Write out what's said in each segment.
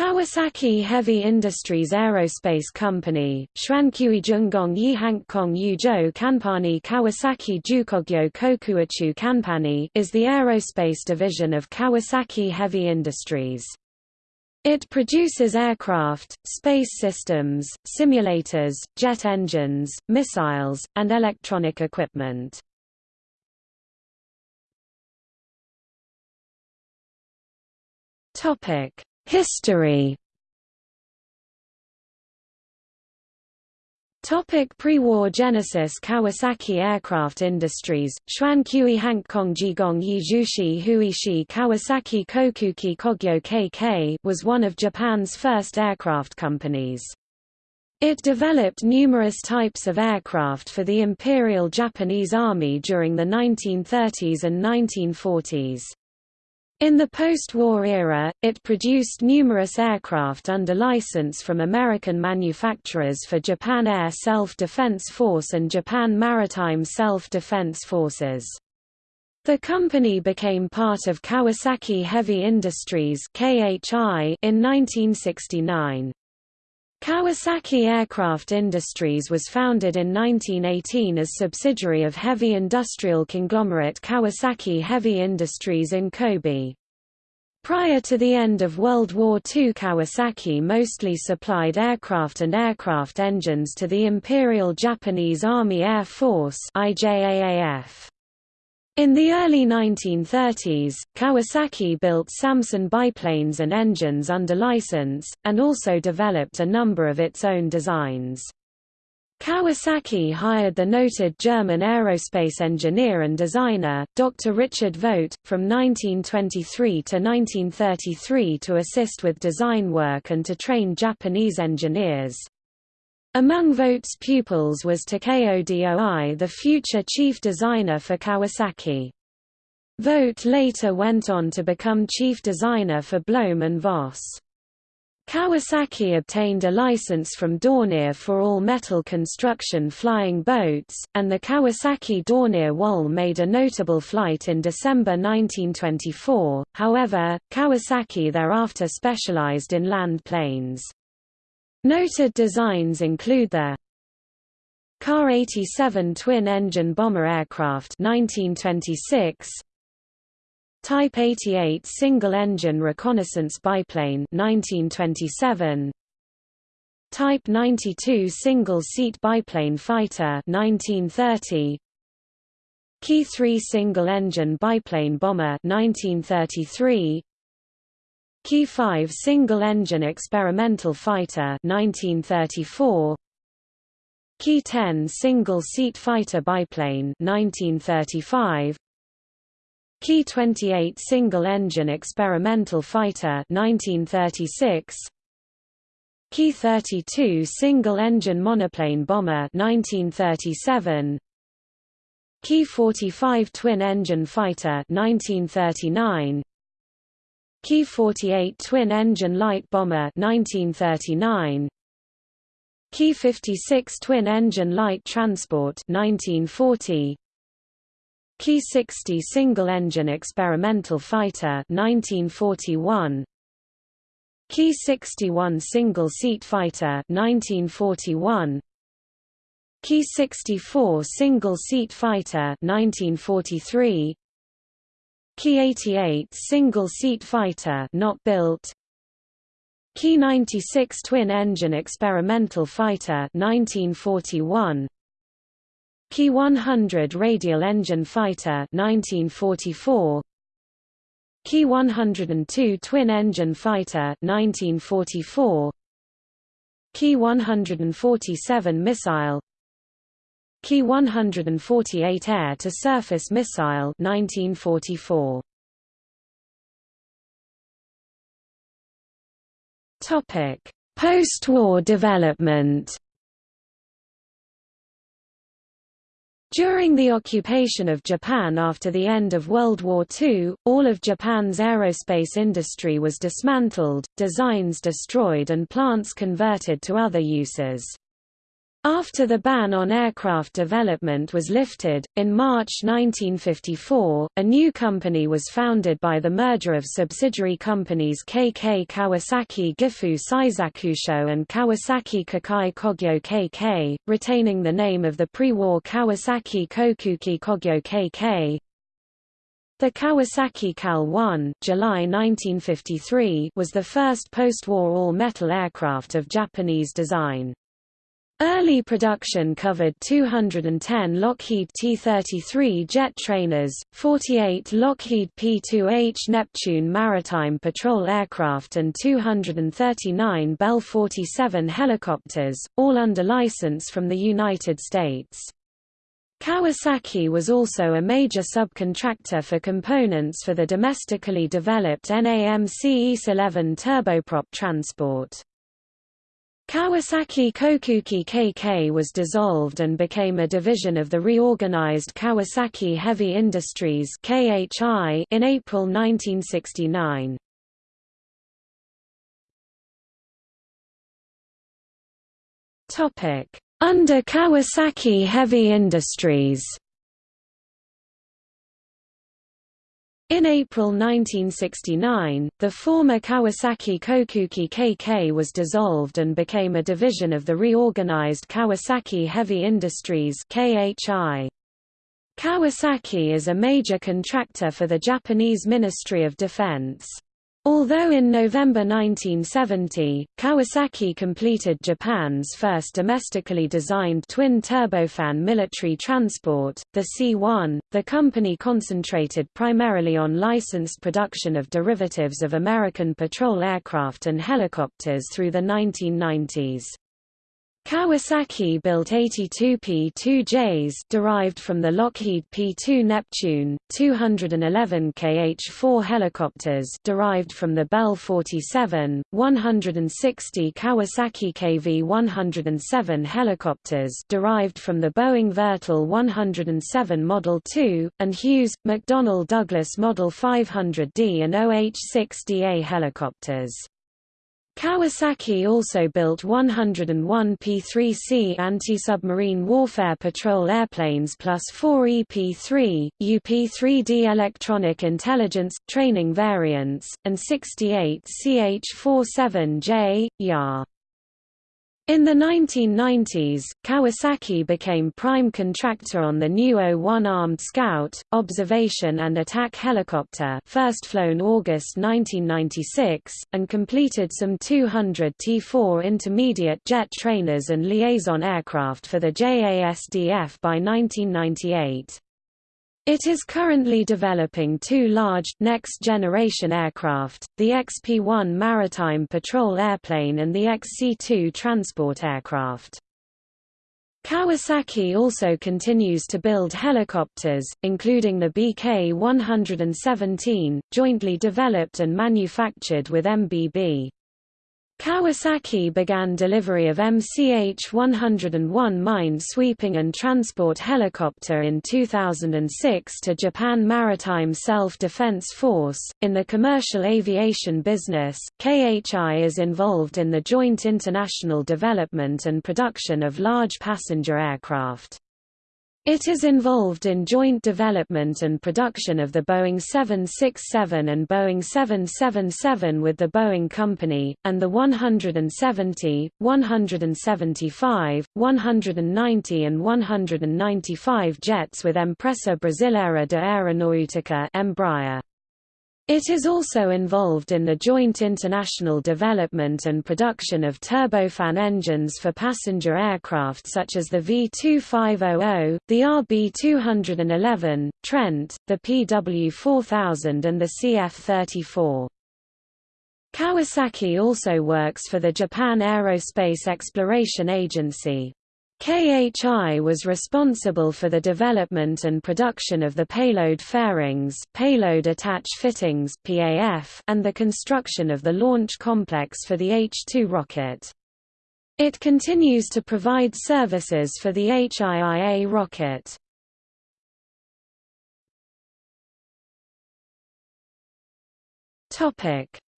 Kawasaki Heavy Industries Aerospace Company, Shwankui Jungong Yihankong Yuzhou Kanpani Kawasaki Jukogyo Kokuachu Kanpani is the aerospace division of Kawasaki Heavy Industries. It produces aircraft, space systems, simulators, jet engines, missiles, and electronic equipment. Topic History Topic Pre-war Genesis Kawasaki Aircraft Industries, Xuan Kui Hankong Jigong Yi Zhushi Huishi Kawasaki Kokuki Kogyo KK was one of Japan's first aircraft companies. It developed numerous types of aircraft for the Imperial Japanese Army during the 1930s and 1940s. In the post-war era, it produced numerous aircraft under license from American manufacturers for Japan Air Self-Defense Force and Japan Maritime Self-Defense Forces. The company became part of Kawasaki Heavy Industries in 1969. Kawasaki Aircraft Industries was founded in 1918 as subsidiary of heavy industrial conglomerate Kawasaki Heavy Industries in Kobe. Prior to the end of World War II Kawasaki mostly supplied aircraft and aircraft engines to the Imperial Japanese Army Air Force IJAAF. In the early 1930s, Kawasaki built Salmson biplanes and engines under license, and also developed a number of its own designs. Kawasaki hired the noted German aerospace engineer and designer, Dr. Richard Vogt, from 1923 to 1933 to assist with design work and to train Japanese engineers. Among Vogt's pupils was Takeo Doi the future chief designer for Kawasaki. Vogt later went on to become chief designer for Blohm and Voss. Kawasaki obtained a license from Dornier for all metal construction flying boats, and the Kawasaki Dornier Wal made a notable flight in December 1924, however, Kawasaki thereafter specialized in land planes. Noted designs include the Ka 87 twin-engine bomber aircraft 1926, Type 88 single-engine reconnaissance biplane 1927, Type 92 single-seat biplane fighter 1930, Ki 3 single-engine biplane bomber 1933, Ki 5 single-engine experimental fighter 1934 Ki 10 single-seat fighter biplane 1935 Ki 28 single-engine experimental fighter 1936 Ki 32 single-engine monoplane bomber 1937 Ki 45 twin-engine fighter 1939 Ki 48 twin-engine light bomber 1939 Ki 56 twin-engine light transport 1940 Ki 60 single-engine experimental fighter 1941 Ki 61 single-seat fighter 1941 Ki 64 single-seat fighter 1943 Ki 88 single-seat fighter not built. Ki 96 twin-engine experimental fighter 1941 Ki 100 radial engine fighter 1944 Ki 102 twin-engine fighter 1944 Ki 147 missile Ki 148 air-to-surface missile 1944. Topic: Post-war development. During the occupation of Japan after the end of World War II, all of Japan's aerospace industry was dismantled, designs destroyed and plants converted to other uses. After the ban on aircraft development was lifted, in March 1954, a new company was founded by the merger of subsidiary companies KK Kawasaki Gifu Seisakusho and Kawasaki Kokai Kogyo KK, retaining the name of the pre-war Kawasaki Kokuki Kogyo KK. The Kawasaki KAL-1 July 1953 was the first post-war all-metal aircraft of Japanese design. Early production covered 210 Lockheed T-33 jet trainers, 48 Lockheed P-2H Neptune maritime patrol aircraft and 239 Bell 47 helicopters, all under license from the United States. Kawasaki was also a major subcontractor for components for the domestically developed NAMC YS-11 turboprop transport. Kawasaki Kokuki KK was dissolved and became a division of the reorganized Kawasaki Heavy Industries KHI in April 1969. Under Kawasaki Heavy Industries In April 1969, the former Kawasaki Kokuki KK was dissolved and became a division of the reorganized Kawasaki Heavy Industries KHI. Kawasaki is a major contractor for the Japanese Ministry of Defense. Although in November 1970, Kawasaki completed Japan's first domestically designed twin-turbofan military transport, the C-1, the company concentrated primarily on licensed production of derivatives of American patrol aircraft and helicopters through the 1990s. Kawasaki built 82 P-2Js derived from the Lockheed P-2 Neptune, 211 KH-4 helicopters derived from the Bell 47, 160 Kawasaki KV-107 helicopters derived from the Boeing Vertol 107 Model 2, and Hughes, McDonnell Douglas Model 500D and OH-6DA helicopters. Kawasaki also built 101 P-3C anti-submarine warfare patrol airplanes plus 4 EP-3, UP-3D electronic intelligence, training variants, and 68 CH-47J, YAR. In the 1990s, Kawasaki became prime contractor on the new O-1 Armed Scout, observation and attack helicopter first flown August 1996, and completed some 200 T-4 intermediate jet trainers and liaison aircraft for the JASDF by 1998. It is currently developing two large, next-generation aircraft, the XP-1 maritime patrol airplane and the XC-2 transport aircraft. Kawasaki also continues to build helicopters, including the BK-117, jointly developed and manufactured with MBB. Kawasaki began delivery of MCH-101 mine-sweeping and transport helicopter in 2006 to Japan Maritime Self-Defense Force. In the commercial aviation business, KHI is involved in the joint international development and production of large passenger aircraft. It is involved in joint development and production of the Boeing 767 and Boeing 777 with the Boeing Company, and the 170, 175, 190 and 195 jets with Empresa Brasileira de Aeronáutica Embraer. It is also involved in the joint international development and production of turbofan engines for passenger aircraft such as the V-2500, the RB-211, Trent, the PW-4000 and the CF-34. Kawasaki also works for the Japan Aerospace Exploration Agency. KHI was responsible for the development and production of the payload fairings payload attach fittings PAF, and the construction of the launch complex for the H-2 rocket. It continues to provide services for the HIIA rocket.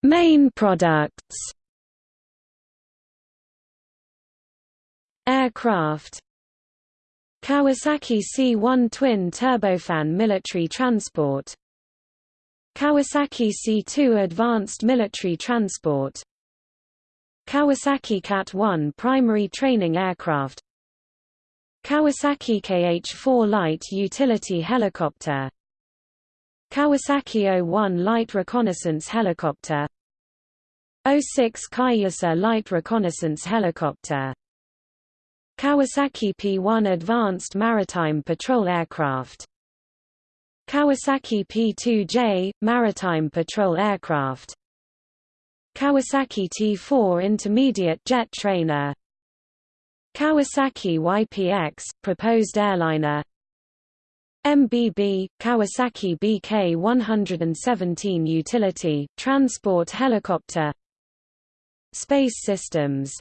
Main products aircraft. Kawasaki C-1 twin turbofan military transport. Kawasaki C-2 advanced military transport. Kawasaki KAT-1 primary training aircraft. Kawasaki KH-4 light utility helicopter. Kawasaki O-1 light reconnaissance helicopter. O-6 Cayuse light reconnaissance helicopter Kawasaki P-1 advanced maritime patrol aircraft. Kawasaki P-2J maritime patrol aircraft. Kawasaki T4 intermediate jet trainer. Kawasaki YPX proposed airliner. MBB Kawasaki BK-117 utility transport helicopter. Space systems.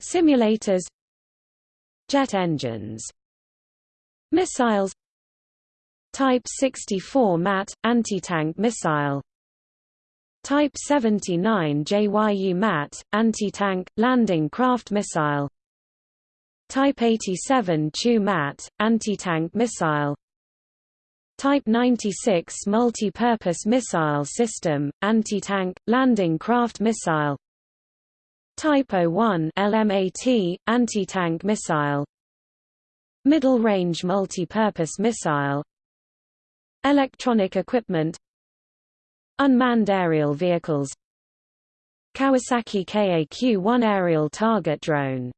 Simulators Jet engines Missiles Type 64 MAT anti-tank missile Type 79 JYU MAT, anti-tank, landing craft missile Type 87 CHU MAT, anti-tank missile Type 96 Multi-Purpose Missile System, anti-tank, landing craft missile Type 01 LMAT, anti-tank missile. Middle-range multi-purpose missile. Electronic equipment. Unmanned aerial vehicles. Kawasaki KAQ-1 aerial target drone